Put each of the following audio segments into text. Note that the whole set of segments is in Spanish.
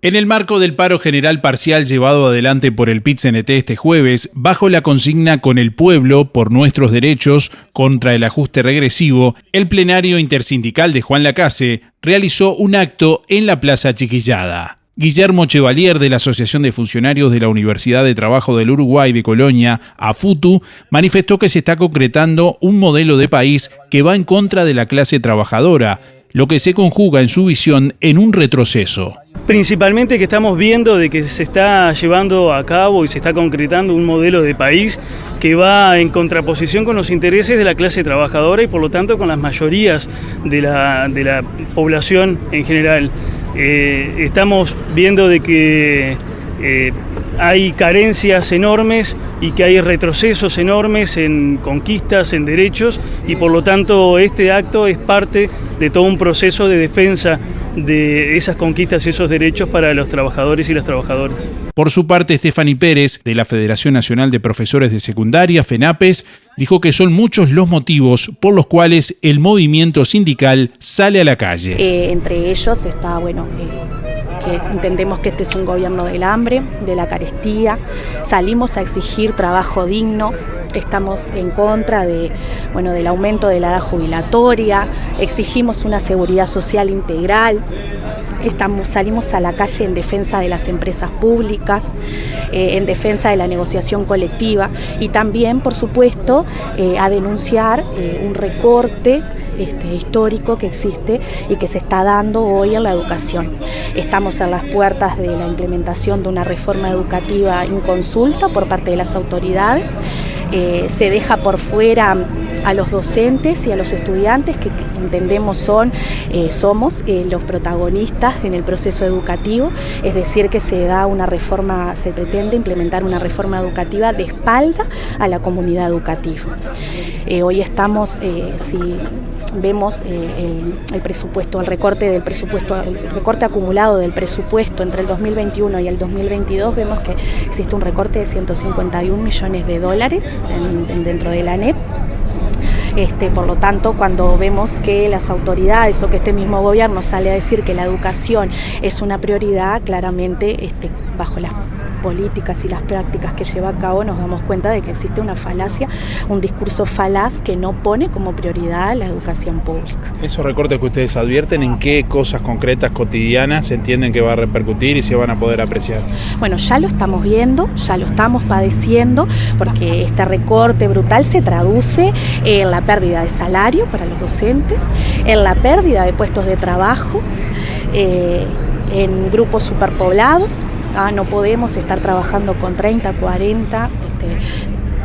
En el marco del paro general parcial llevado adelante por el PIT-CNT este jueves, bajo la consigna Con el pueblo, por nuestros derechos, contra el ajuste regresivo, el plenario intersindical de Juan Lacase realizó un acto en la Plaza Chiquillada. Guillermo Chevalier de la Asociación de Funcionarios de la Universidad de Trabajo del Uruguay de Colonia, AFUTU, manifestó que se está concretando un modelo de país que va en contra de la clase trabajadora, lo que se conjuga en su visión en un retroceso. Principalmente que estamos viendo de que se está llevando a cabo y se está concretando un modelo de país que va en contraposición con los intereses de la clase trabajadora y por lo tanto con las mayorías de la, población en general. Eh, estamos viendo de que eh, hay carencias enormes y que hay retrocesos enormes en conquistas, en derechos y por lo tanto este acto es parte de todo un proceso de defensa de esas conquistas y esos derechos para los trabajadores y las trabajadoras. Por su parte, Stephanie Pérez, de la Federación Nacional de Profesores de Secundaria, FENAPES, dijo que son muchos los motivos por los cuales el movimiento sindical sale a la calle. Eh, entre ellos está, bueno, eh, entendemos que este es un gobierno del hambre, de la carestía, salimos a exigir trabajo digno, estamos en contra de, bueno, del aumento de la edad jubilatoria, exigimos una seguridad social integral, Estamos, salimos a la calle en defensa de las empresas públicas, eh, en defensa de la negociación colectiva y también, por supuesto, eh, a denunciar eh, un recorte este, histórico que existe y que se está dando hoy en la educación. Estamos en las puertas de la implementación de una reforma educativa inconsulta por parte de las autoridades. se deja por fuera a los docentes y a los estudiantes que entendemos son, eh, somos eh, los protagonistas en el proceso educativo, es decir que se da una reforma, se pretende implementar una reforma educativa de espalda a la comunidad educativa. Eh, hoy estamos, si vemos el, presupuesto, el recorte del presupuesto, el recorte acumulado del presupuesto entre el 2021 y el 2022, vemos que existe un recorte de 151 millones de dólares dentro de la ANEP este, por lo tanto, cuando vemos que las autoridades o que este mismo gobierno sale a decir que la educación es una prioridad, claramente este, bajo las políticas y las prácticas que lleva a cabo nos damos cuenta de que existe una falacia, un discurso falaz que no pone como prioridad la educación pública. Esos recortes que ustedes advierten, ¿en qué cosas concretas cotidianas entienden que va a repercutir y se van a poder apreciar? Bueno, ya lo estamos viendo, ya lo estamos padeciendo, porque este recorte brutal se traduce en la pérdida de salario para los docentes, en la pérdida de puestos de trabajo, eh, en grupos superpoblados, Ah, no podemos estar trabajando con 30, 40 este,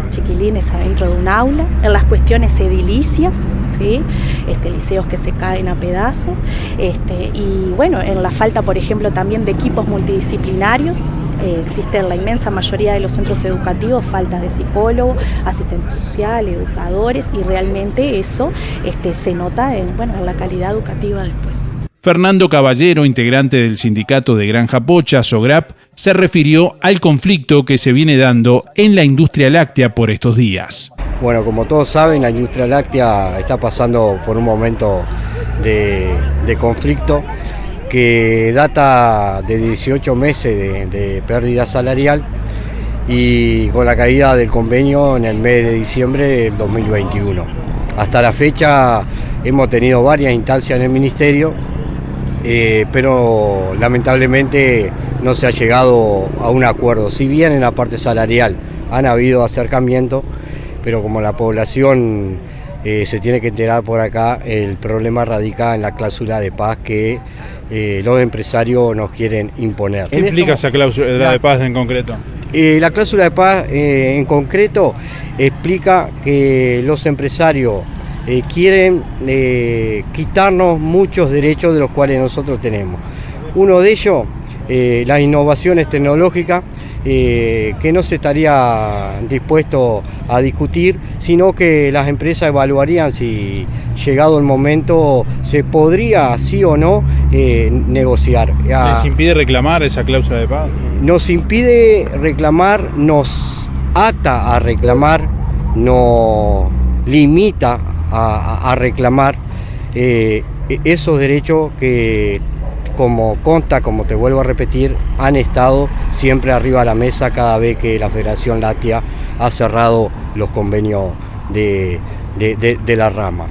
chiquilines adentro de un aula, en las cuestiones edilicias, ¿sí? este, liceos que se caen a pedazos, este, y bueno, en la falta, por ejemplo, también de equipos multidisciplinarios, eh, existe en la inmensa mayoría de los centros educativos falta de psicólogo, asistente social, educadores, y realmente eso este, se nota en, bueno, en la calidad educativa después. Fernando Caballero, integrante del sindicato de Granja Pocha, SOGRAP, se refirió al conflicto que se viene dando en la industria láctea por estos días. Bueno, como todos saben, la industria láctea está pasando por un momento de, conflicto que data de 18 meses de, de pérdida salarial y con la caída del convenio en el mes de diciembre del 2021. Hasta la fecha hemos tenido varias instancias en el Ministerio eh, pero lamentablemente no se ha llegado a un acuerdo. Si bien en la parte salarial han habido acercamientos, pero como la población eh, se tiene que enterar por acá, el problema radica en la cláusula de paz que eh, los empresarios nos quieren imponer. ¿Qué implica esa cláusula de paz en concreto? la cláusula de paz en concreto explica que los empresarios eh, quieren eh, quitarnos muchos derechos de los cuales nosotros tenemos. Uno de ellos, eh, las innovaciones tecnológicas, que no se estaría dispuesto a discutir, sino que las empresas evaluarían si llegado el momento se podría, sí o no, negociar. ¿Les impide reclamar esa cláusula de paz? Nos impide reclamar, nos ata a reclamar, nos limita a, reclamar eh, esos derechos que como consta, como te vuelvo a repetir, han estado siempre arriba de la mesa cada vez que la Federación Láctea ha cerrado los convenios de, de, la rama.